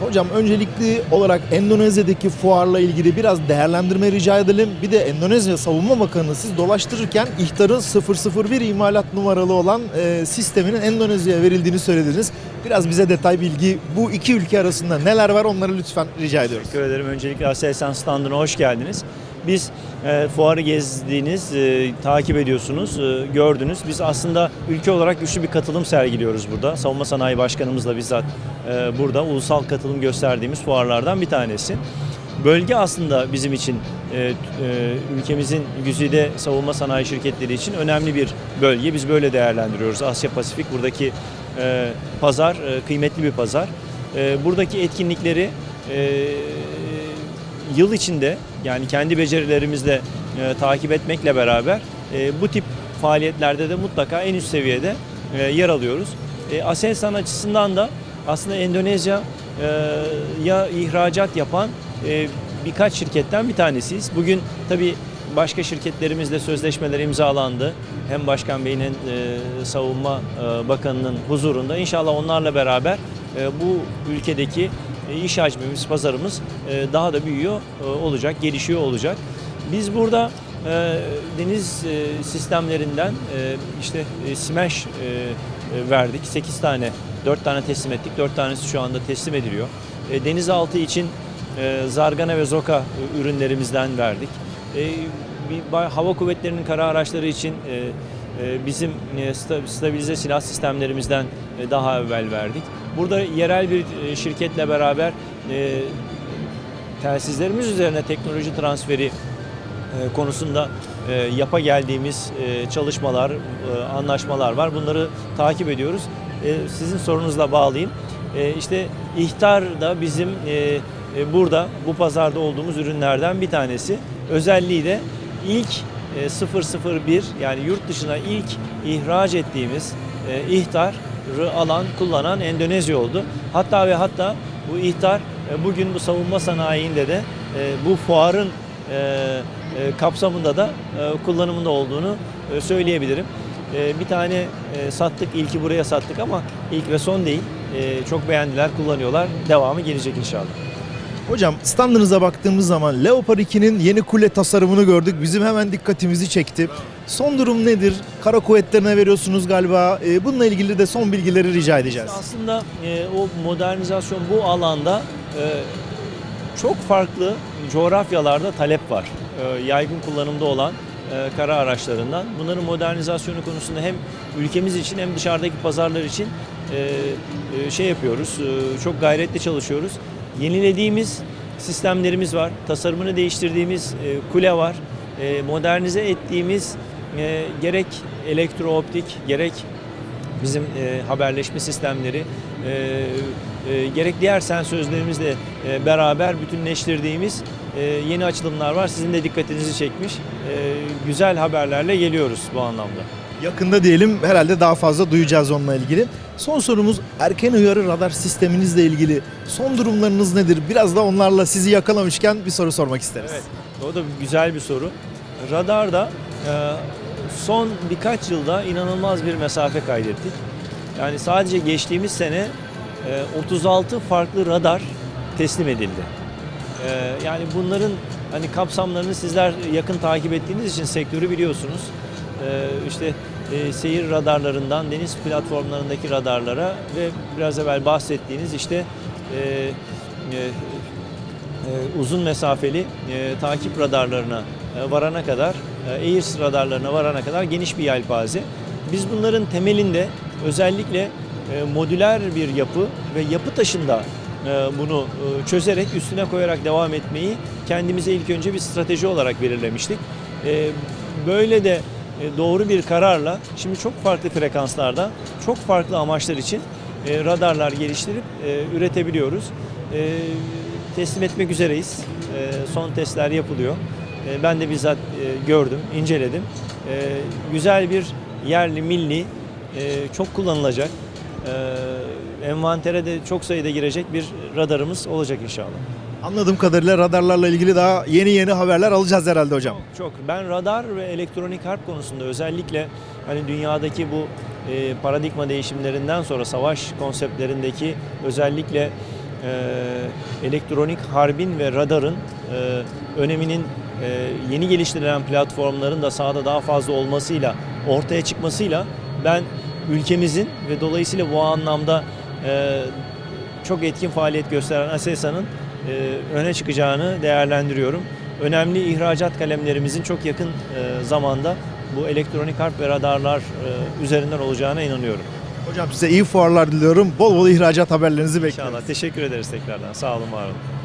Hocam öncelikli olarak Endonezya'daki fuarla ilgili biraz değerlendirme rica edelim. Bir de Endonezya Savunma Bakanı siz dolaştırırken İhtar'ın 001 imalat numaralı olan e, sisteminin Endonezya'ya verildiğini söylediniz. Biraz bize detay bilgi bu iki ülke arasında neler var onları lütfen rica ediyoruz. Teşekkür ederim. Öncelikle Aselsan standına hoş geldiniz. Biz e, fuarı gezdiğiniz, e, takip ediyorsunuz, e, gördünüz. Biz aslında ülke olarak güçlü bir katılım sergiliyoruz burada. Savunma Sanayi Başkanımızla bizzat e, burada ulusal katılım gösterdiğimiz fuarlardan bir tanesi. Bölge aslında bizim için, e, e, ülkemizin güzide savunma sanayi şirketleri için önemli bir bölge. Biz böyle değerlendiriyoruz. Asya Pasifik buradaki e, pazar, e, kıymetli bir pazar. E, buradaki etkinlikleri e, yıl içinde yani kendi becerilerimizle e, takip etmekle beraber e, bu tip faaliyetlerde de mutlaka en üst seviyede e, yer alıyoruz. E, Aselsan açısından da aslında Endonezya e, ya ihracat yapan e, birkaç şirketten bir tanesiyiz. Bugün tabii başka şirketlerimizle sözleşmeler imzalandı. Hem Başkan Bey'in e, Savunma e, Bakanı'nın huzurunda. İnşallah onlarla beraber e, bu ülkedeki iş hacmimiz, pazarımız e, daha da büyüyor e, olacak, gelişiyor olacak. Biz burada e, deniz e, sistemlerinden e, işte e, e, e, verdik. 8 tane, 4 tane teslim ettik. 4 tanesi şu anda teslim ediliyor. E, Denizaltı için e, Zargana ve Zoka e, ürünlerimizden verdik. E, Hava kuvvetlerinin kara araçları için e, e, bizim e, sta- stabilize silah sistemlerimizden e, daha evvel verdik. Burada yerel bir e, şirketle beraber e, telsizlerimiz üzerine teknoloji transferi e, konusunda e, yapa geldiğimiz çalışmalar, anlaşmalar var. Bunları takip ediyoruz. Sizin sorunuzla bağlayayım. İşte ihtar da bizim burada bu pazarda olduğumuz ürünlerden bir tanesi. Özelliği de ilk e, 001 yani yurt dışına ilk ihraç ettiğimiz ihtarı alan, kullanan Endonezya oldu. Hatta ve hatta bu ihtar e, bugün bu savunma sanayinde de e, bu fuarın e, kapsamında da kullanımında olduğunu söyleyebilirim. Bir tane sattık, ilki buraya sattık ama ilk ve son değil. Çok beğendiler, kullanıyorlar. Devamı gelecek inşallah. Hocam standınıza baktığımız zaman Leopard 2'nin yeni kule tasarımını gördük. Bizim hemen dikkatimizi çekti. Son durum nedir? Kara kuvvetlerine veriyorsunuz galiba. E, bununla ilgili de son bilgileri rica edeceğiz. Aslında e, o modernizasyon bu alanda e, çok farklı coğrafyalarda talep var. E, yaygın kullanımda olan e, kara araçlarından. Bunların modernizasyonu konusunda hem ülkemiz için hem dışarıdaki pazarlar için şey yapıyoruz. çok gayretli çalışıyoruz. Yenilediğimiz sistemlerimiz var. Tasarımını değiştirdiğimiz e, kule var. E, modernize ettiğimiz e, gerek elektrooptik gerek bizim e, haberleşme sistemleri gerek diğer sensörlerimizle e, beraber bütünleştirdiğimiz yeni açılımlar var. Sizin de dikkatinizi çekmiş. Güzel haberlerle geliyoruz bu anlamda. Yakında diyelim herhalde daha fazla duyacağız onunla ilgili. Son sorumuz erken uyarı radar sisteminizle ilgili son durumlarınız nedir? Biraz da onlarla sizi yakalamışken bir soru sormak isteriz. Evet, o da güzel bir soru. Radarda e, son birkaç yılda inanılmaz bir mesafe kaydettik. Yani sadece geçtiğimiz sene e, 36 farklı radar teslim edildi. E, Yani bunların hani kapsamlarını sizler yakın takip ettiğiniz için sektörü biliyorsunuz. E, İşte e, seyir radarlarından deniz platformlarındaki radarlara ve biraz evvel bahsettiğiniz işte e, e, uzun mesafeli takip radarlarına varana kadar, AIRS radarlarına varana kadar geniş bir yelpaze. Biz bunların temelinde özellikle modüler bir yapı ve yapı taşında bunu çözerek üstüne koyarak devam etmeyi kendimize ilk önce bir strateji olarak belirlemiştik. Böyle de doğru bir kararla şimdi çok farklı frekanslarda, çok farklı amaçlar için e, radarlar geliştirip e, üretebiliyoruz. E, teslim etmek üzereyiz. E, son testler yapılıyor. E, ben de bizzat e, gördüm, inceledim. E, güzel bir yerli, milli, e, çok kullanılacak, e, envantere de çok sayıda girecek bir radarımız olacak inşallah. Anladığım kadarıyla radarlarla ilgili daha yeni yeni haberler alacağız herhalde hocam. Çok. Ben radar ve elektronik harp konusunda özellikle hani dünyadaki bu e, paradigma değişimlerinden sonra savaş konseptlerindeki özellikle e, elektronik harbin ve radarın e, öneminin e, yeni geliştirilen platformların da sahada daha fazla olmasıyla, ortaya çıkmasıyla ben ülkemizin ve dolayısıyla bu anlamda e, çok etkin faaliyet gösteren ASESA'nın öne çıkacağını değerlendiriyorum. Önemli ihracat kalemlerimizin çok yakın e, zamanda bu elektronik harp ve radarlar e, üzerinden olacağına inanıyorum. Hocam size iyi fuarlar diliyorum. Bol bol ihracat haberlerinizi bekliyorum. İnşallah. Teşekkür ederiz tekrardan. Sağ olun, var olun.